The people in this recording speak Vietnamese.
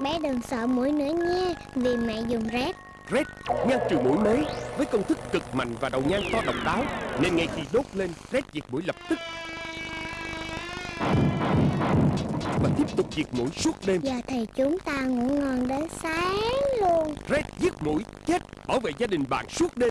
Bé đừng sợ mũi nữa nha Vì mẹ dùng rét Red ngăn trừ mũi mới. Với công thức cực mạnh và đầu nhang to độc đáo nên ngay khi đốt lên Red diệt mũi lập tức. Và tiếp tục diệt mũi suốt đêm. Giờ thì chúng ta ngủ ngon đến sáng luôn. Red giết mũi chết bảo vệ gia đình bạn suốt đêm.